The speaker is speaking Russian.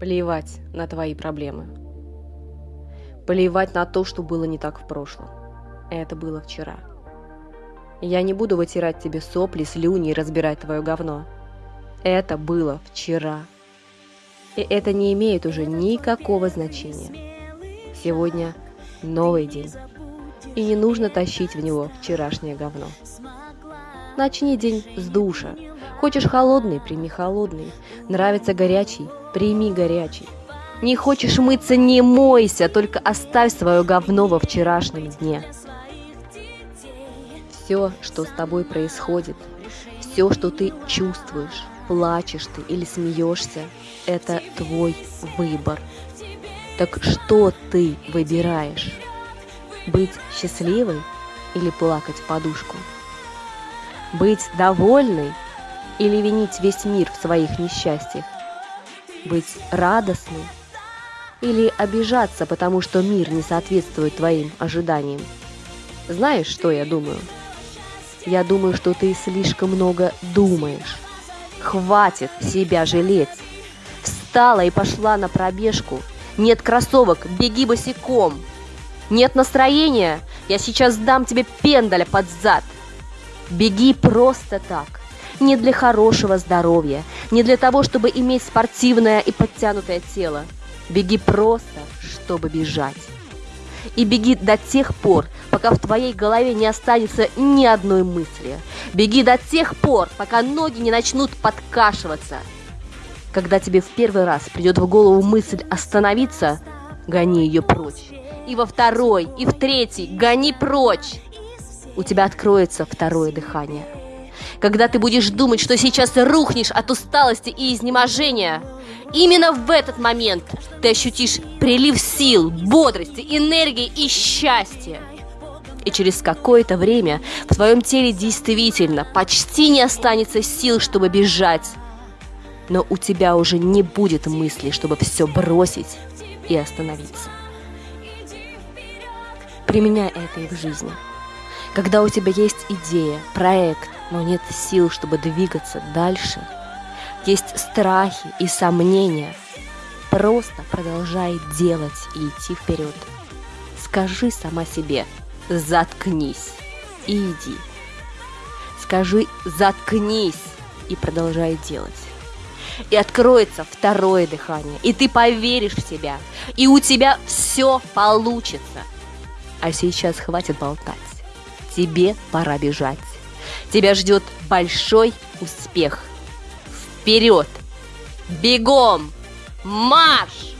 Плевать на твои проблемы. Плевать на то, что было не так в прошлом. Это было вчера. Я не буду вытирать тебе сопли, слюни и разбирать твое говно. Это было вчера. И это не имеет уже никакого значения. Сегодня новый день. И не нужно тащить в него вчерашнее говно. Начни день с душа. Хочешь холодный, прими холодный. Нравится горячий, прими горячий. Не хочешь мыться, не мойся, только оставь свое говно во вчерашнем дне. Все, что с тобой происходит, все, что ты чувствуешь, плачешь ты или смеешься, это твой выбор. Так что ты выбираешь? Быть счастливой или плакать в подушку? Быть довольной или винить весь мир в своих несчастьях? Быть радостной или обижаться, потому что мир не соответствует твоим ожиданиям? Знаешь, что я думаю? Я думаю, что ты слишком много думаешь. Хватит себя жалеть. Встала и пошла на пробежку. Нет кроссовок, беги босиком. Нет настроения, я сейчас дам тебе пендаля под зад. Беги просто так. Не для хорошего здоровья, не для того, чтобы иметь спортивное и подтянутое тело. Беги просто, чтобы бежать. И беги до тех пор, пока в твоей голове не останется ни одной мысли. Беги до тех пор, пока ноги не начнут подкашиваться. Когда тебе в первый раз придет в голову мысль остановиться, гони ее прочь. И во второй, и в третий гони прочь. У тебя откроется второе дыхание. Когда ты будешь думать, что сейчас рухнешь от усталости и изнеможения, именно в этот момент ты ощутишь прилив сил, бодрости, энергии и счастья. И через какое-то время в твоем теле действительно почти не останется сил, чтобы бежать. Но у тебя уже не будет мысли, чтобы все бросить и остановиться. Применяй это и в жизни. Когда у тебя есть идея, проект, но нет сил, чтобы двигаться дальше, есть страхи и сомнения, просто продолжай делать и идти вперед. Скажи сама себе «заткнись» и иди. Скажи «заткнись» и продолжай делать. И откроется второе дыхание, и ты поверишь в себя, и у тебя все получится. А сейчас хватит болтать. Тебе пора бежать. Тебя ждет большой успех. Вперед! Бегом! Марш!